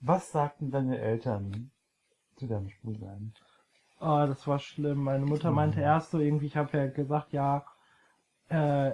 Was sagten deine Eltern zu deinem Schwulsein? Oh, das war schlimm. Meine Mutter meinte Mhm. erst so irgendwie, ich habe ja gesagt, ja, äh,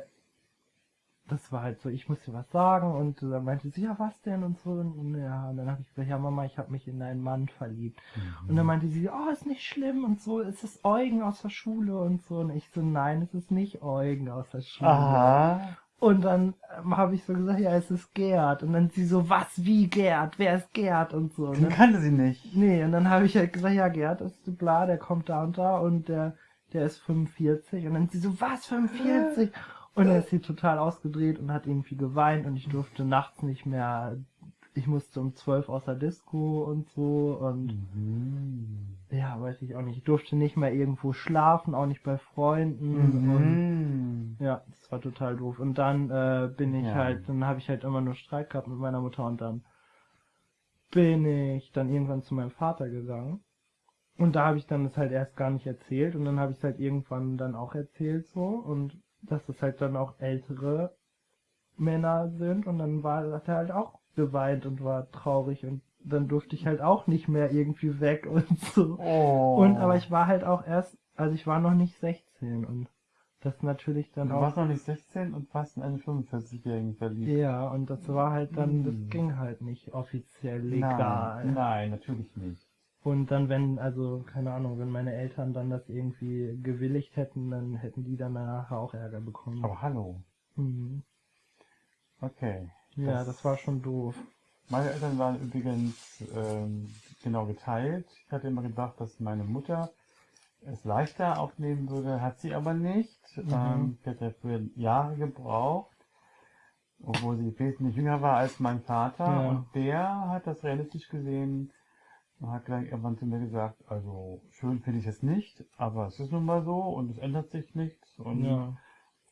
das war halt so, ich muss dir was sagen und dann meinte sie, ja, was denn und so und ja, und dann habe ich gesagt, ja Mama, ich habe mich in einen Mann verliebt. Und dann meinte sie, oh, ist nicht schlimm und so, es ist Eugen aus der Schule und so und ich so, nein, es ist nicht Eugen aus der Schule. Aha. Und dann ähm, habe ich so gesagt, ja, es ist Gerd. Und dann sie so, was, wie Gerd? Wer ist Gerd? Und so. Den dann, kannte sie nicht. nee, und dann habe ich halt gesagt, ja, Gerd ist bla, der kommt da und da und der, der ist 45. Und dann sie so, was, 45? Und dann ist sie total ausgedreht und hat irgendwie geweint und ich durfte nachts nicht mehr, ich musste um 12 aus der Disco und so und Mhm. ja, weiß ich auch nicht. Ich durfte nicht mehr irgendwo schlafen, auch nicht bei Freunden und Mhm. ja, das war total doof. Und dann äh, bin ich Ja. halt, dann habe ich halt immer nur Streit gehabt mit meiner Mutter und dann bin ich dann irgendwann zu meinem Vater gegangen. Und da habe ich dann das halt erst gar nicht erzählt und dann habe ich es halt irgendwann dann auch erzählt so und dass es halt dann auch ältere Männer sind und dann war er halt auch geweint und war traurig und dann durfte ich halt auch nicht mehr irgendwie weg und so. Oh. Und aber ich war halt auch erst, also ich war noch nicht 16 und das natürlich dann Du auch warst noch nicht 16 und warst in eine 45-Jährigen verliebt. ja, und das war halt dann, das Hm. ging halt nicht offiziell legal. Nein, nein, natürlich nicht. Und dann, wenn, also, keine Ahnung, wenn meine Eltern dann das irgendwie gewilligt hätten, dann hätten die dann nachher auch Ärger bekommen. Aber hallo. Mhm. Okay. Ja, Das- das war schon doof. Meine Eltern waren übrigens ähm, genau geteilt. Ich hatte immer gedacht, dass meine Mutter es leichter aufnehmen würde, hat sie aber nicht. Mhm. Ähm, sie hat dafür Jahre gebraucht, obwohl sie wesentlich jünger war als mein Vater. Ja. Und der hat das realistisch gesehen und hat dann irgendwann zu mir gesagt, also schön finde ich es nicht, aber es ist nun mal so und es ändert sich nichts und Ja.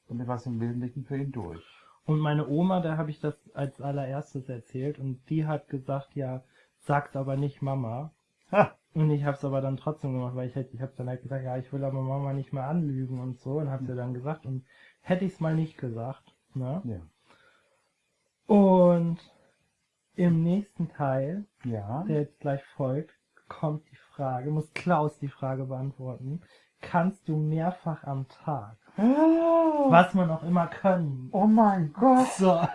damit war es im Wesentlichen für ihn durch. Und meine Oma, da habe ich das als allererstes erzählt und die hat gesagt, ja, sag's aber nicht Mama. Ha! Und ich habe es aber dann trotzdem gemacht, weil ich halt, ich habe dann halt gesagt, ja, ich will aber Mama nicht mehr anlügen und so und habe sie dann gesagt und hätte ich es mal nicht gesagt, ne? Ja. Und im nächsten Teil, Ja. der jetzt gleich folgt, kommt die Frage, muss Klaus die Frage beantworten. Kannst du mehrfach am Tag? Was man auch immer können. Oh mein Gott! So.